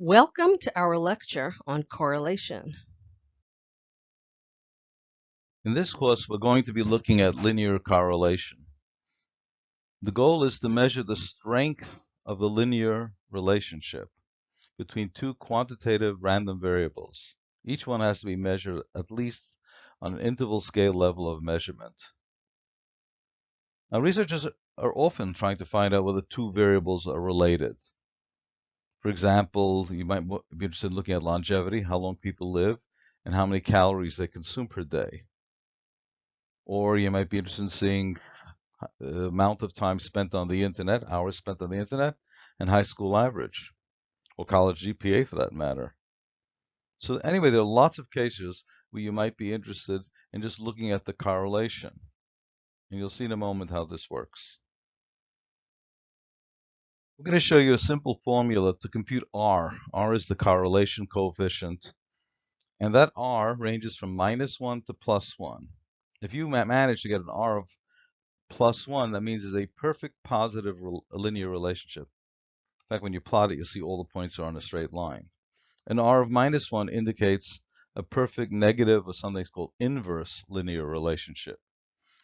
Welcome to our lecture on correlation. In this course, we're going to be looking at linear correlation. The goal is to measure the strength of the linear relationship between two quantitative random variables. Each one has to be measured at least on an interval scale level of measurement. Now, researchers are often trying to find out whether two variables are related. For example, you might be interested in looking at longevity, how long people live, and how many calories they consume per day. Or you might be interested in seeing the amount of time spent on the internet, hours spent on the internet, and high school average, or college GPA for that matter. So anyway, there are lots of cases where you might be interested in just looking at the correlation. And you'll see in a moment how this works. We're going to show you a simple formula to compute R. R is the correlation coefficient. And that R ranges from minus 1 to plus 1. If you manage to get an R of plus 1, that means it's a perfect positive linear relationship. In fact, when you plot it, you'll see all the points are on a straight line. An R of minus 1 indicates a perfect negative or something called inverse linear relationship.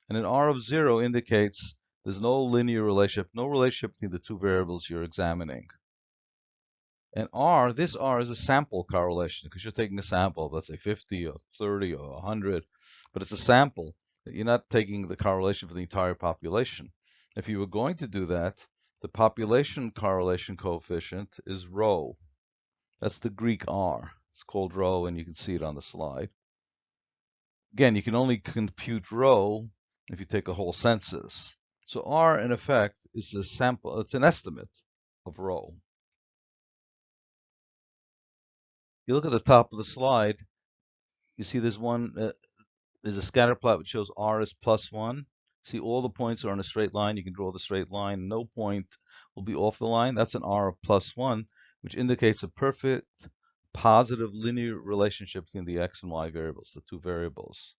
And an R of 0 indicates there's no linear relationship, no relationship between the two variables you're examining. And R, this R is a sample correlation because you're taking a sample, let's say 50 or 30 or 100 but it's a sample. You're not taking the correlation for the entire population. If you were going to do that, the population correlation coefficient is rho. That's the Greek R. It's called rho, and you can see it on the slide. Again, you can only compute rho if you take a whole census. So R, in effect, is a sample. It's an estimate of rho. You look at the top of the slide, you see there's one uh, there's a scatter plot which shows r is plus 1. See, all the points are on a straight line. You can draw the straight line. No point will be off the line. That's an r of plus 1, which indicates a perfect positive linear relationship between the x and y variables, the two variables.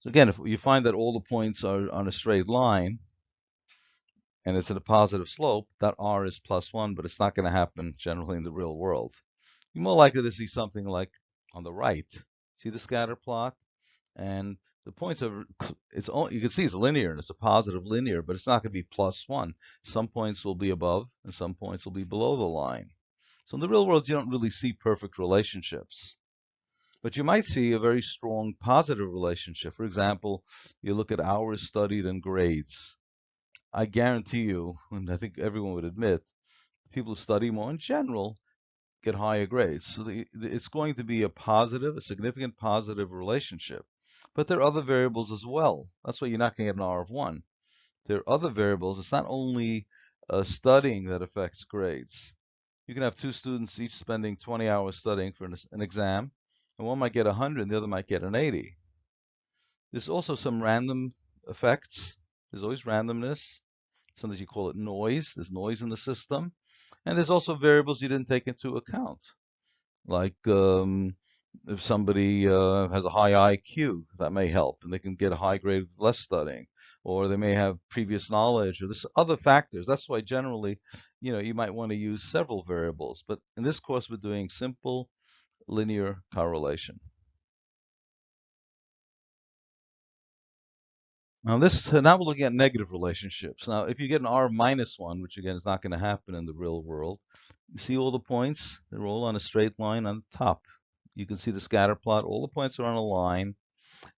So again, if you find that all the points are on a straight line, and it's at a positive slope, that r is plus 1, but it's not going to happen generally in the real world. You're more likely to see something like on the right, See the scatter plot? And the points are, it's all you can see it's linear and it's a positive linear, but it's not going to be plus one. Some points will be above and some points will be below the line. So in the real world, you don't really see perfect relationships. But you might see a very strong positive relationship. For example, you look at hours studied and grades. I guarantee you, and I think everyone would admit, people who study more in general get higher grades. So the, the, it's going to be a positive, a significant positive relationship. But there are other variables as well. That's why you're not going to get an R of 1. There are other variables. It's not only uh, studying that affects grades. You can have two students each spending 20 hours studying for an, an exam, and one might get 100 and the other might get an 80. There's also some random effects. There's always randomness. Sometimes you call it noise. There's noise in the system. And there's also variables you didn't take into account, like um, if somebody uh, has a high IQ, that may help, and they can get a high grade with less studying, or they may have previous knowledge, or there's other factors. That's why generally, you know, you might want to use several variables. But in this course, we're doing simple linear correlation. Now this now we're looking at negative relationships. Now if you get an R minus one, which again is not going to happen in the real world, you see all the points, they're all on a straight line on the top. You can see the scatter plot, all the points are on a line,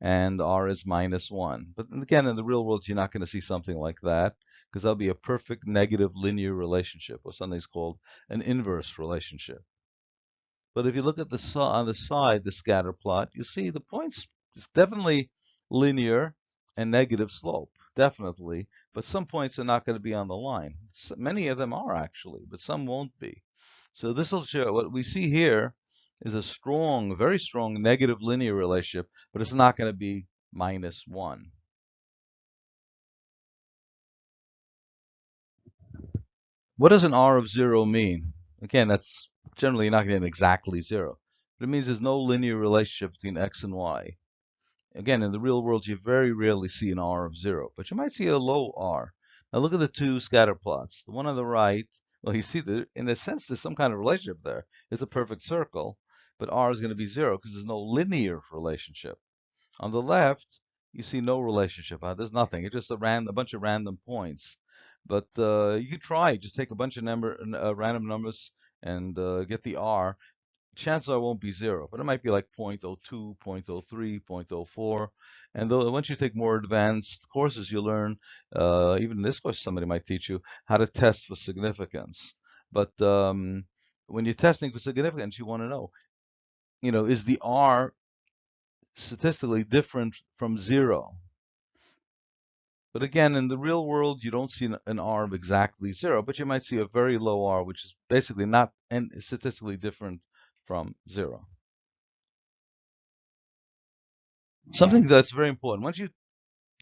and R is minus one. But again, in the real world, you're not going to see something like that, because that'll be a perfect negative linear relationship, or something's called an inverse relationship. But if you look at the on the side, the scatter plot, you see the points is definitely linear, and negative slope, definitely. But some points are not going to be on the line. So many of them are actually, but some won't be. So this will show what we see here is a strong, very strong negative linear relationship, but it's not going to be minus 1. What does an R of 0 mean? Again, that's generally you're not be exactly 0. But it means there's no linear relationship between x and y. Again, in the real world, you very rarely see an R of zero, but you might see a low R. Now look at the two scatter plots. The one on the right Well, you see, that in a sense, there's some kind of relationship there. It's a perfect circle, but r is going to be zero because there's no linear relationship. On the left, you see no relationship. Uh, there's nothing. It's just a random, a bunch of random points. But uh, you could try. Just take a bunch of number, uh, random numbers and uh, get the r. Chances are won't be zero, but it might be like 0.02, 0.03, 0.04. And though, once you take more advanced courses, you learn, uh, even in this course, somebody might teach you how to test for significance. But um, when you're testing for significance, you want to know, you know, is the R statistically different from zero? But again, in the real world, you don't see an, an R of exactly zero, but you might see a very low R, which is basically not and statistically different from zero. Something that's very important. Once you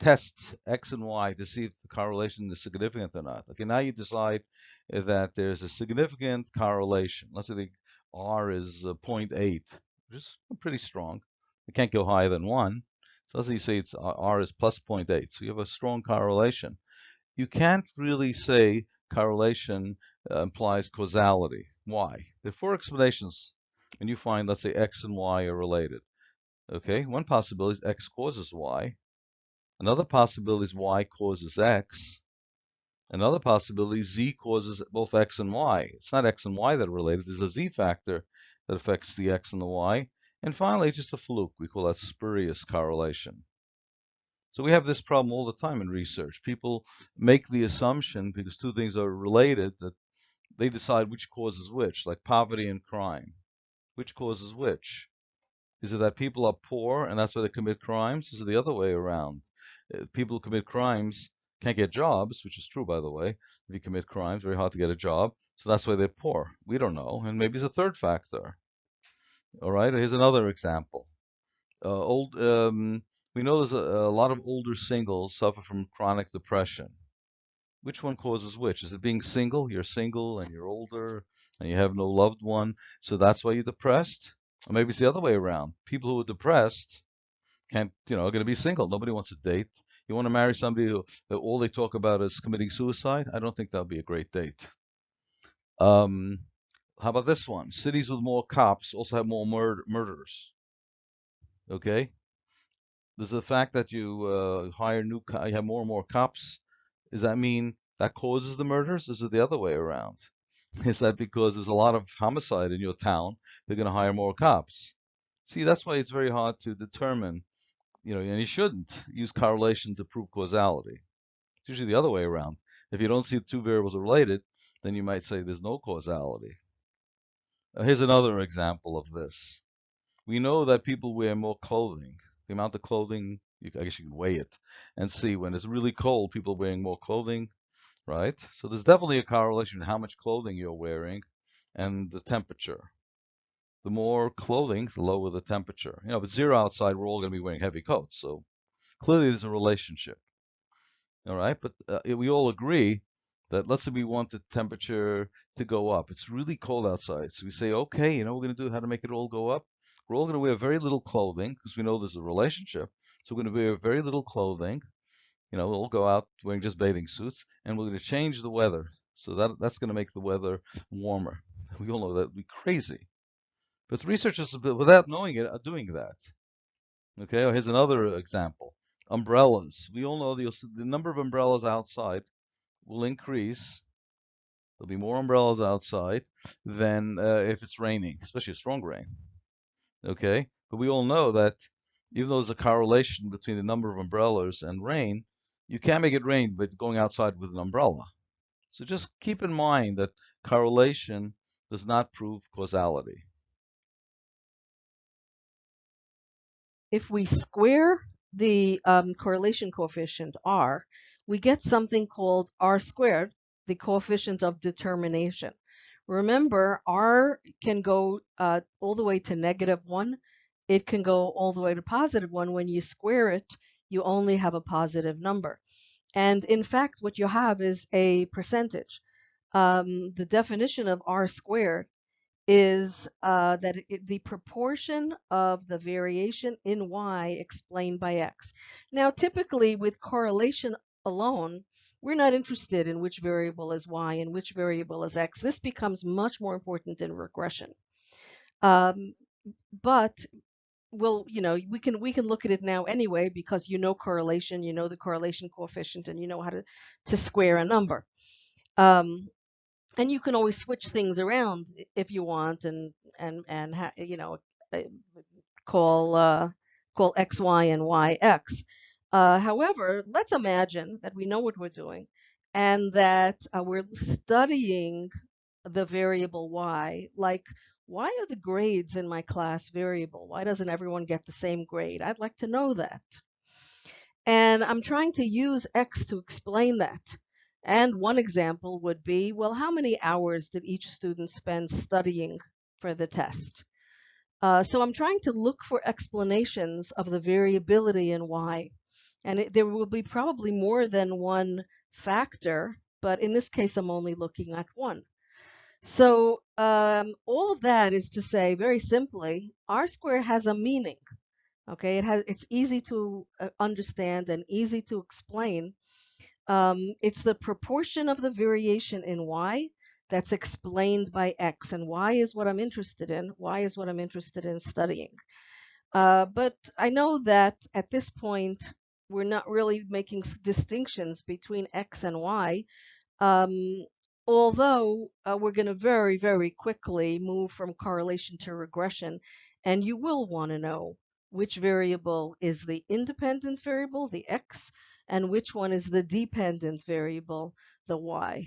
test X and Y to see if the correlation is significant or not. Okay, now you decide that there's a significant correlation. Let's say the R is uh, 0.8, which is pretty strong. It can't go higher than 1. So let's you say it's R is plus 0.8. So you have a strong correlation. You can't really say correlation uh, implies causality. Why? There are four explanations and you find, let's say, X and Y are related. Okay, one possibility is X causes Y. Another possibility is Y causes X. Another possibility is Z causes both X and Y. It's not X and Y that are related. There's a Z factor that affects the X and the Y. And finally, just a fluke. We call that spurious correlation. So we have this problem all the time in research. People make the assumption, because two things are related, that they decide which causes which, like poverty and crime. Which causes which? Is it that people are poor and that's why they commit crimes? Is it the other way around? Uh, people who commit crimes can't get jobs, which is true, by the way. If you commit crimes, very hard to get a job. So that's why they're poor. We don't know. And maybe it's a third factor. All right, here's another example. Uh, old, um, we know there's a, a lot of older singles suffer from chronic depression. Which one causes which? Is it being single? You're single and you're older and you have no loved one, so that's why you're depressed? Or maybe it's the other way around. People who are depressed can't, you know, are going to be single. Nobody wants to date. You want to marry somebody who, who all they talk about is committing suicide? I don't think that would be a great date. Um, how about this one? Cities with more cops also have more mur murders. Okay. There's the fact that you uh, hire new, you have more and more cops. Does that mean that causes the murders? Is it the other way around? Is that because there's a lot of homicide in your town, they're going to hire more cops? See, that's why it's very hard to determine, you know, and you shouldn't use correlation to prove causality. It's usually the other way around. If you don't see two variables are related, then you might say there's no causality. Here's another example of this. We know that people wear more clothing. The amount of clothing, you, I guess you can weigh it and see when it's really cold, people wearing more clothing, right? So there's definitely a correlation in how much clothing you're wearing and the temperature. The more clothing, the lower the temperature. You know, if it's zero outside, we're all going to be wearing heavy coats. So clearly there's a relationship. All right, but uh, we all agree that let's say we want the temperature to go up. It's really cold outside. So we say, okay, you know, we're going to do how to make it all go up. We're all going to wear very little clothing because we know there's a relationship. So we're going to wear very little clothing you know, we'll go out wearing just bathing suits, and we're going to change the weather. So that that's going to make the weather warmer. We all know that would be crazy. But researchers, without knowing it, are doing that. Okay, here's another example. Umbrellas. We all know the, the number of umbrellas outside will increase. There'll be more umbrellas outside than uh, if it's raining, especially a strong rain. Okay, but we all know that even though there's a correlation between the number of umbrellas and rain, you can't make it rain by going outside with an umbrella. So just keep in mind that correlation does not prove causality. If we square the um, correlation coefficient r, we get something called r squared, the coefficient of determination. Remember, r can go uh, all the way to negative 1. It can go all the way to positive 1. When you square it, you only have a positive number. And in fact, what you have is a percentage. Um, the definition of r squared is uh, that it, the proportion of the variation in y explained by x. Now, typically with correlation alone, we're not interested in which variable is y and which variable is x. This becomes much more important in regression. Um, but we'll, you know, we can we can look at it now anyway because you know correlation, you know the correlation coefficient, and you know how to to square a number. Um, and you can always switch things around if you want, and and and you know, uh, call uh, call x y and y x. Uh, however, let's imagine that we know what we're doing and that uh, we're studying the variable y, like why are the grades in my class variable? Why doesn't everyone get the same grade? I'd like to know that. And I'm trying to use X to explain that. And one example would be, well, how many hours did each student spend studying for the test? Uh, so I'm trying to look for explanations of the variability in Y. And it, there will be probably more than one factor, but in this case, I'm only looking at one. So um, all of that is to say, very simply, R squared has a meaning. Okay, it has. It's easy to uh, understand and easy to explain. Um, it's the proportion of the variation in y that's explained by x, and y is what I'm interested in. Y is what I'm interested in studying. Uh, but I know that at this point, we're not really making distinctions between x and y. Um, although uh, we're going to very, very quickly move from correlation to regression, and you will want to know which variable is the independent variable, the x, and which one is the dependent variable, the y.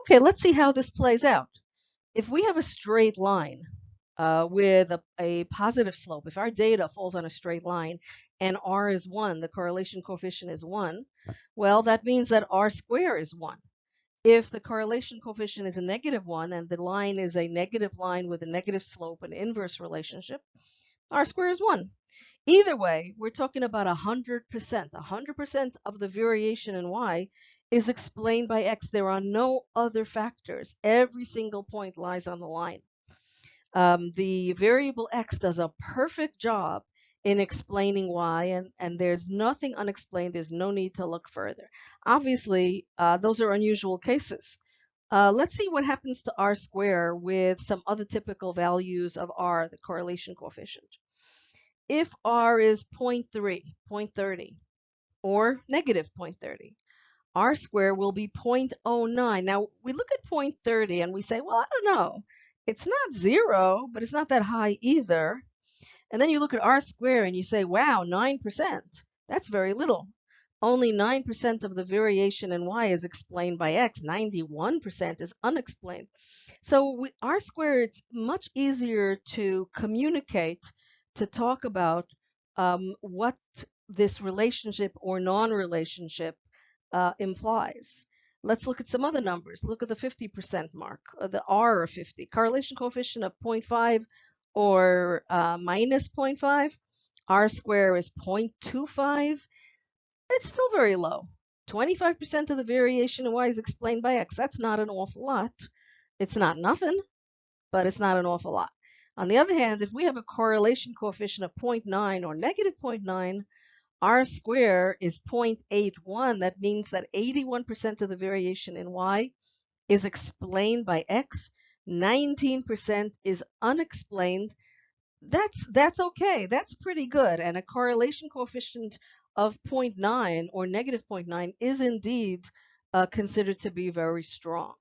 Okay, let's see how this plays out. If we have a straight line uh, with a, a positive slope, if our data falls on a straight line and r is 1, the correlation coefficient is 1, well, that means that r square is 1. If the correlation coefficient is a negative 1 and the line is a negative line with a negative slope and inverse relationship, r square is 1. Either way, we're talking about 100%. 100% of the variation in y is explained by x. There are no other factors. Every single point lies on the line. Um, the variable x does a perfect job in explaining why, and, and there's nothing unexplained. There's no need to look further. Obviously, uh, those are unusual cases. Uh, let's see what happens to r square with some other typical values of r, the correlation coefficient. If r is 0.3, 0.30, or negative 0.30, r square will be 0.09. Now, we look at 0.30 and we say, well, I don't know. It's not zero, but it's not that high either. And then you look at r squared and you say, wow, 9%. That's very little. Only 9% of the variation in y is explained by x. 91% is unexplained. So we, r squared, it's much easier to communicate, to talk about um, what this relationship or non-relationship uh, implies. Let's look at some other numbers. Look at the 50% mark, the R of 50. Correlation coefficient of 0.5 or uh, minus 0.5. R square is 0.25. It's still very low. 25% of the variation in y is explained by x. That's not an awful lot. It's not nothing, but it's not an awful lot. On the other hand, if we have a correlation coefficient of 0.9 or negative 0.9, r square is 0.81. That means that 81% of the variation in y is explained by x 19% is unexplained, that's that's okay. That's pretty good. And a correlation coefficient of 0.9 or negative 0.9 is indeed uh, considered to be very strong.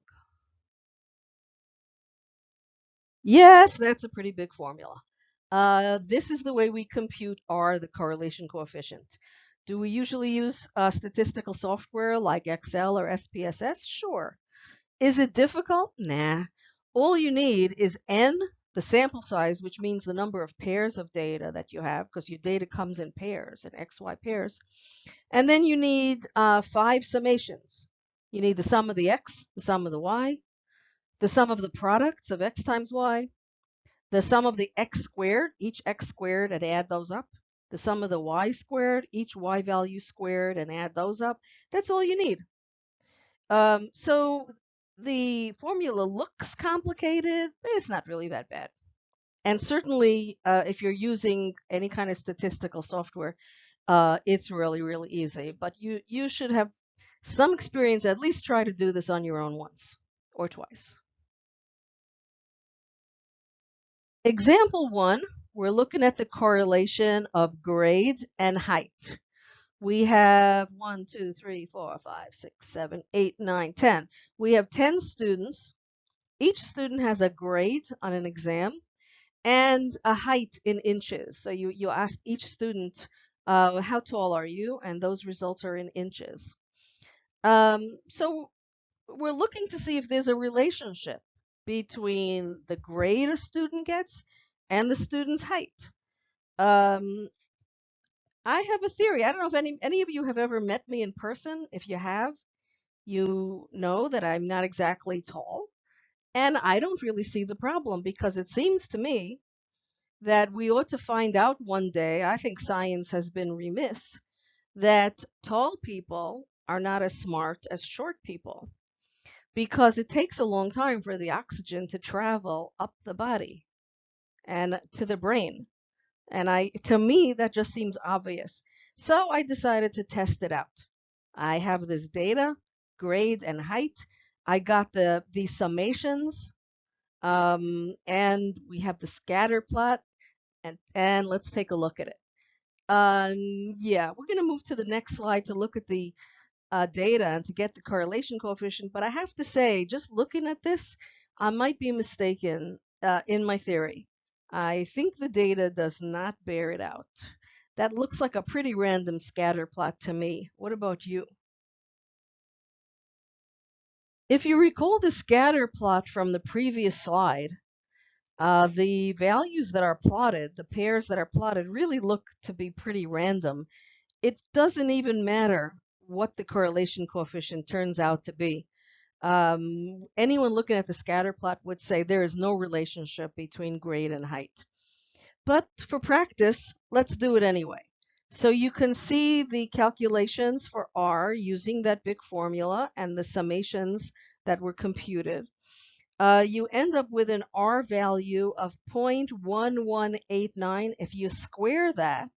Yes, that's a pretty big formula. Uh, this is the way we compute R, the correlation coefficient. Do we usually use uh, statistical software like Excel or SPSS? Sure. Is it difficult? Nah. All you need is n, the sample size, which means the number of pairs of data that you have, because your data comes in pairs, in XY pairs. And then you need uh, five summations. You need the sum of the x, the sum of the y, the sum of the products of x times y, the sum of the x squared, each x squared, and add those up, the sum of the y squared, each y value squared, and add those up. That's all you need. Um, so the formula looks complicated, but it's not really that bad. And certainly, uh, if you're using any kind of statistical software, uh, it's really, really easy. But you, you should have some experience, at least try to do this on your own once or twice. Example one, we're looking at the correlation of grades and height. We have one, two, three, four, five, six, seven, eight, nine, ten. We have 10 students. Each student has a grade on an exam and a height in inches. So you, you ask each student, uh, how tall are you? And those results are in inches. Um, so we're looking to see if there's a relationship between the grade a student gets and the student's height. Um, I have a theory. I don't know if any any of you have ever met me in person. If you have, you know that I'm not exactly tall. And I don't really see the problem because it seems to me that we ought to find out one day. I think science has been remiss that tall people are not as smart as short people because it takes a long time for the oxygen to travel up the body and to the brain. And I, to me, that just seems obvious. So I decided to test it out. I have this data, grade and height. I got the, the summations, um, and we have the scatter plot. And, and let's take a look at it. Um, yeah, we're going to move to the next slide to look at the uh, data and to get the correlation coefficient. But I have to say, just looking at this, I might be mistaken uh, in my theory. I think the data does not bear it out. That looks like a pretty random scatter plot to me. What about you? If you recall the scatter plot from the previous slide, uh, the values that are plotted, the pairs that are plotted, really look to be pretty random. It doesn't even matter what the correlation coefficient turns out to be. Um, anyone looking at the scatter plot would say there is no relationship between grade and height. But for practice, let's do it anyway. So you can see the calculations for R using that big formula and the summations that were computed. Uh, you end up with an R value of 0.1189. If you square that,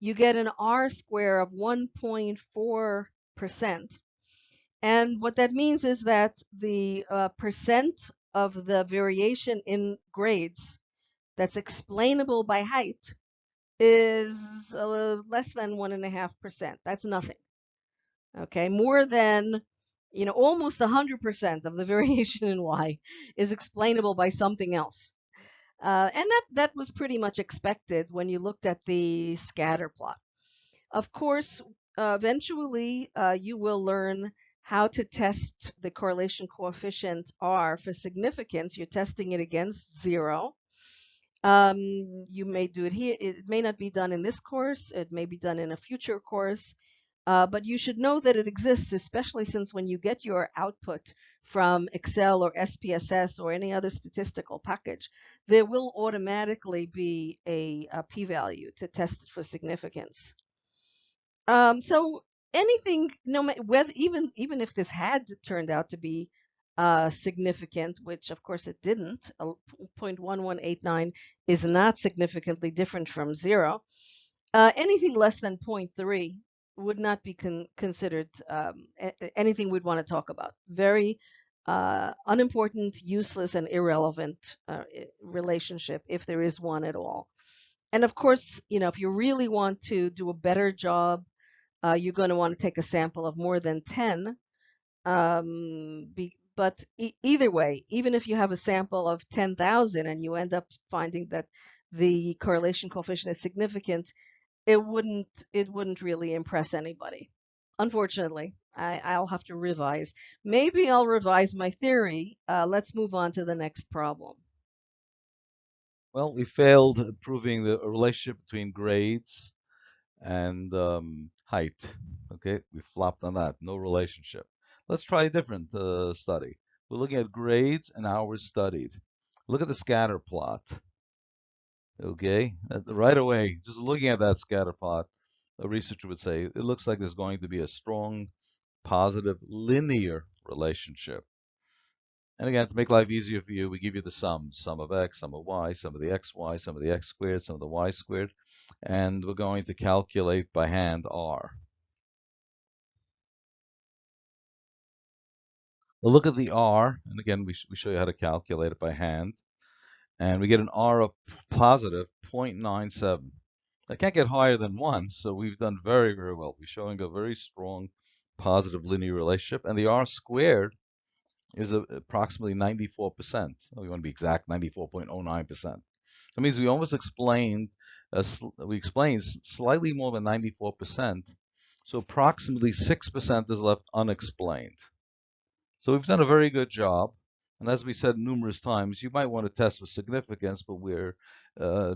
you get an R square of 1.4%. And what that means is that the uh, percent of the variation in grades that's explainable by height is uh, less than 1.5%. That's nothing. Okay, more than, you know, almost 100% of the variation in y is explainable by something else. Uh, and that, that was pretty much expected when you looked at the scatter plot. Of course, uh, eventually uh, you will learn how to test the correlation coefficient R for significance. You're testing it against zero. Um, you may do it here. It may not be done in this course. It may be done in a future course. Uh, but you should know that it exists, especially since when you get your output from Excel or SPSS or any other statistical package, there will automatically be a a p-value to test for significance. Um, so anything, no whether even even if this had turned out to be uh, significant, which of course it didn't, 0.1189 is not significantly different from zero. Uh, anything less than 0.3 would not be con considered um, anything we'd want to talk about. Very uh, unimportant, useless, and irrelevant uh, relationship, if there is one at all. And of course, you know, if you really want to do a better job, uh, you're going to want to take a sample of more than 10. Um, be, but e either way, even if you have a sample of 10,000 and you end up finding that the correlation coefficient is significant, it wouldn't it wouldn't really impress anybody. Unfortunately, I, I'll have to revise. Maybe I'll revise my theory. Uh, let's move on to the next problem. Well, we failed proving the relationship between grades and um, height. Okay, we flopped on that. No relationship. Let's try a different uh, study. We're looking at grades and hours studied. Look at the scatter plot. Okay, uh, right away, just looking at that scatter plot, a researcher would say it looks like there's going to be a strong positive linear relationship. And again, to make life easier for you, we give you the sums, sum of x, sum of y, sum of the xy, sum of the x squared, sum of the y squared, and we're going to calculate by hand r. We'll look at the r, and again, we, sh we show you how to calculate it by hand, and we get an r of positive 0.97. I can't get higher than 1, so we've done very, very well. We're showing a very strong positive linear relationship, and the r squared is approximately 94%. We want to be exact, 94.09%. That means we almost explained, uh, we explained slightly more than 94%, so approximately 6% is left unexplained. So we've done a very good job. And as we said numerous times, you might want to test for significance, but we're, uh,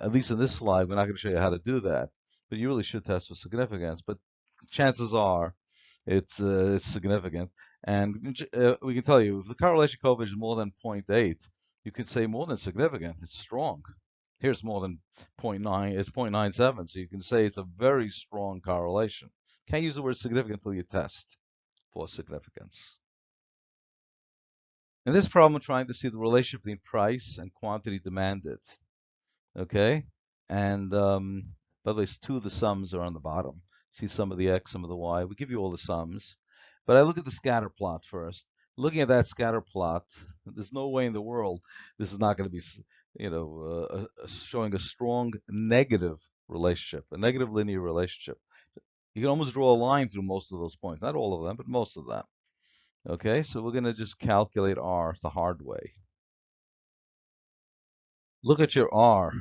at least in this slide, we're not going to show you how to do that. But you really should test for significance. But chances are it's, uh, it's significant. And uh, we can tell you, if the correlation coefficient is more than 0.8, you could say more than significant. It's strong. Here's more than 0.9. It's 0.97. So you can say it's a very strong correlation. Can't use the word significant until you test for significance. In this problem, I'm trying to see the relationship between price and quantity demanded. Okay, and um, by the way, two of the sums are on the bottom. See sum of the x, sum of the y. We give you all the sums, but I look at the scatter plot first. Looking at that scatter plot, there's no way in the world this is not going to be, you know, uh, uh, showing a strong negative relationship, a negative linear relationship. You can almost draw a line through most of those points, not all of them, but most of them. Okay, so we're going to just calculate R the hard way. Look at your R.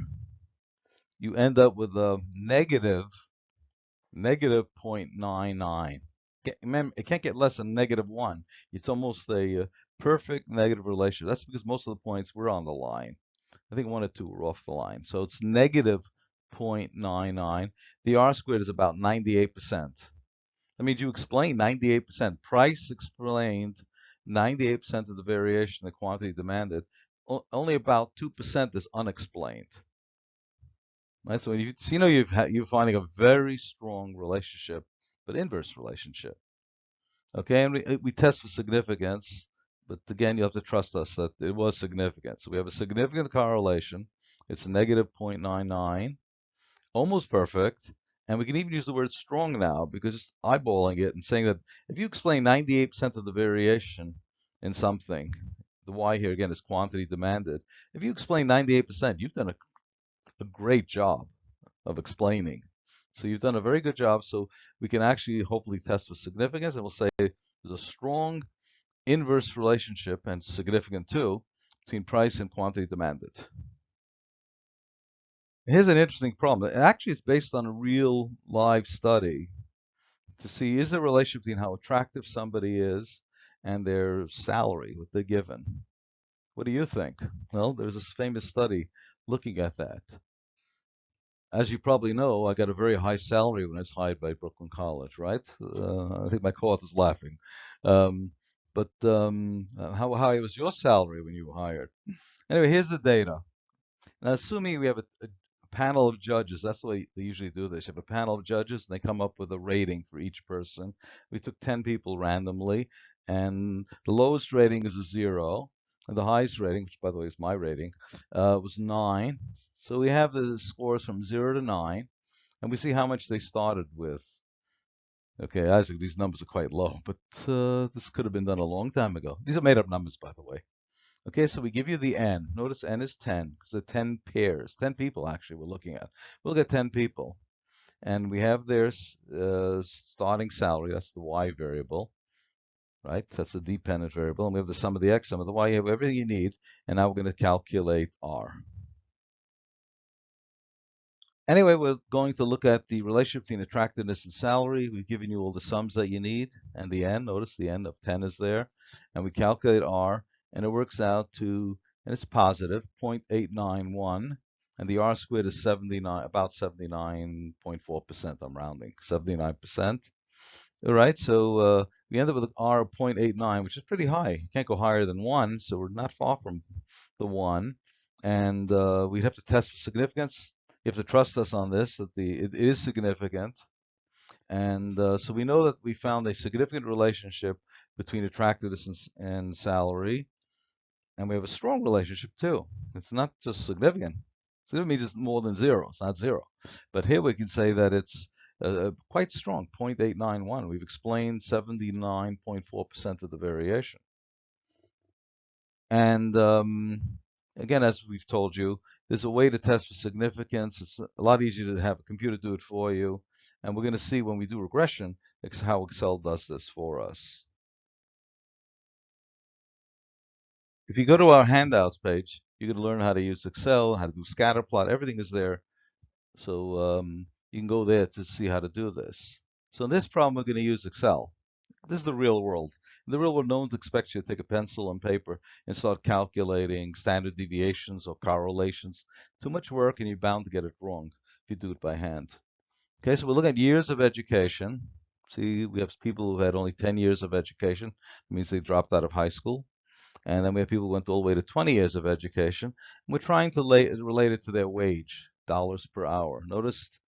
You end up with a negative, negative 0.99. Remember, it can't get less than negative 1. It's almost a uh, perfect negative relationship. That's because most of the points were on the line. I think one or two were off the line. So it's negative 0.99. The R squared is about 98%. That means you explained 98%. Price explained 98% of the variation in the quantity demanded. O only about 2% is unexplained. Right? So, you, so you know you've you're finding a very strong relationship, but inverse relationship. Okay, and we, uh, we test for significance, but again, you have to trust us that it was significant. So we have a significant correlation. It's negative 0.99, almost perfect. And we can even use the word strong now because it's eyeballing it and saying that if you explain 98% of the variation in something, the Y here again is quantity demanded. If you explain 98%, you've done a, a great job of explaining. So you've done a very good job. So we can actually hopefully test for significance and we'll say there's a strong inverse relationship and significant too between price and quantity demanded. Here's an interesting problem. Actually, it's based on a real live study to see is there a relationship between how attractive somebody is and their salary, what they're given. What do you think? Well, there's this famous study looking at that. As you probably know, I got a very high salary when I was hired by Brooklyn College, right? Uh, I think my co-author's laughing. Um, but um, how high was your salary when you were hired? Anyway, here's the data. Now, assuming we have a, a panel of judges. That's the way they usually do this. You have a panel of judges, and they come up with a rating for each person. We took 10 people randomly, and the lowest rating is a zero, and the highest rating, which by the way is my rating, uh, was nine. So we have the scores from zero to nine, and we see how much they started with. Okay, Isaac, these numbers are quite low, but uh, this could have been done a long time ago. These are made up numbers, by the way. Okay, so we give you the n. Notice n is 10 because the 10 pairs, 10 people actually we're looking at. We'll get 10 people. And we have their uh, starting salary, that's the y variable, right? That's the dependent variable. And we have the sum of the x, sum of the y. You have everything you need. And now we're going to calculate r. Anyway, we're going to look at the relationship between attractiveness and salary. We've given you all the sums that you need and the n. Notice the n of 10 is there. And we calculate r and it works out to, and it's positive, 0.891, and the R squared is 79, about 79.4%, I'm rounding, 79%. All right, so uh, we end up with an R of 0.89, which is pretty high. You can't go higher than 1, so we're not far from the 1. And uh, we'd have to test for significance. You have to trust us on this, that the it is significant. And uh, so we know that we found a significant relationship between attractiveness and, and salary. And we have a strong relationship too. It's not just significant. Significant means it's more than zero. It's not zero. But here we can say that it's uh, quite strong, 0.891. We've explained 79.4% of the variation. And um, again, as we've told you, there's a way to test for significance. It's a lot easier to have a computer do it for you. And we're going to see when we do regression how Excel does this for us. If you go to our handouts page, you can learn how to use Excel, how to do scatter plot. Everything is there. So um, you can go there to see how to do this. So in this problem, we're going to use Excel. This is the real world. In the real world, no one expects you to take a pencil and paper and start calculating standard deviations or correlations. Too much work and you're bound to get it wrong if you do it by hand. Okay, so we're looking at years of education. See, we have people who had only 10 years of education. It means they dropped out of high school. And then we have people who went all the way to 20 years of education. We're trying to lay, relate it to their wage, dollars per hour. Notice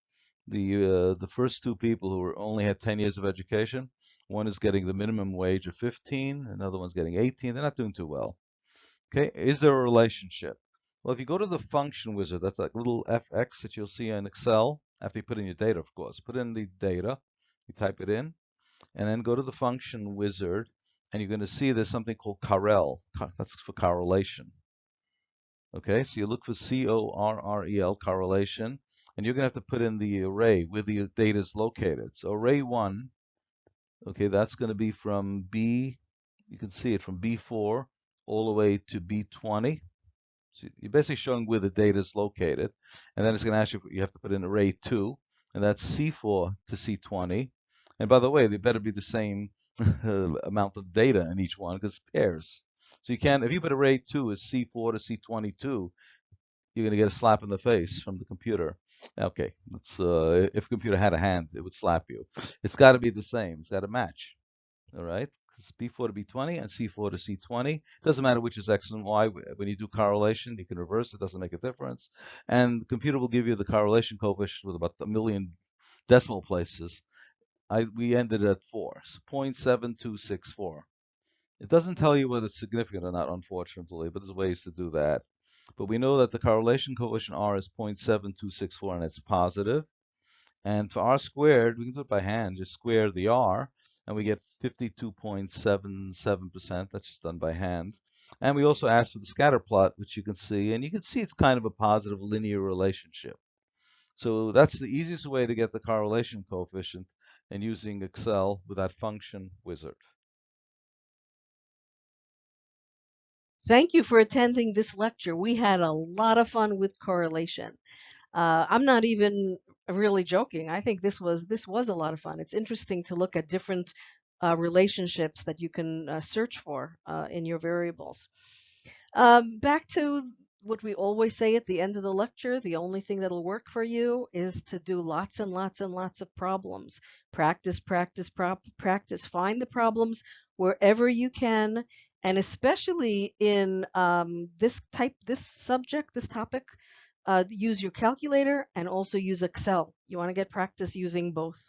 the uh, the first two people who only had 10 years of education, one is getting the minimum wage of 15, another one's getting 18. They're not doing too well. Okay, is there a relationship? Well, if you go to the function wizard, that's that little fx that you'll see in Excel, after you put in your data, of course. Put in the data, you type it in, and then go to the function wizard, and you're going to see there's something called Correl. That's for correlation. Okay, so you look for C-O-R-R-E-L, correlation, and you're going to have to put in the array where the data is located. So array 1, okay, that's going to be from B, you can see it from B4 all the way to B20. So you're basically showing where the data is located. And then it's going to ask you, you have to put in array 2, and that's C4 to C20. And by the way, they better be the same amount of data in each one because pairs. So you can't if you put array 2 as C4 to C22, you're going to get a slap in the face from the computer. Okay, let's, uh, if computer had a hand, it would slap you. It's got to be the same. It's got to match. All right, it's B4 to B20 and C4 to C20. It doesn't matter which is X and Y. When you do correlation, you can reverse. It doesn't make a difference. And the computer will give you the correlation coefficient with about a million decimal places. I, we ended at 4, so 0.7264. It doesn't tell you whether it's significant or not, unfortunately, but there's ways to do that. But we know that the correlation coefficient R is 0.7264 and it's positive. And for R squared, we can do it by hand, just square the R, and we get 52.77%. That's just done by hand. And we also asked for the scatter plot, which you can see, and you can see it's kind of a positive linear relationship. So that's the easiest way to get the correlation coefficient and using Excel with that function wizard. Thank you for attending this lecture. We had a lot of fun with correlation. Uh, I'm not even really joking. I think this was this was a lot of fun. It's interesting to look at different uh, relationships that you can uh, search for uh, in your variables. Um, back to what we always say at the end of the lecture, the only thing that'll work for you is to do lots and lots and lots of problems. Practice, practice, practice. Find the problems wherever you can, and especially in um, this type, this subject, this topic, uh, use your calculator and also use Excel. You want to get practice using both.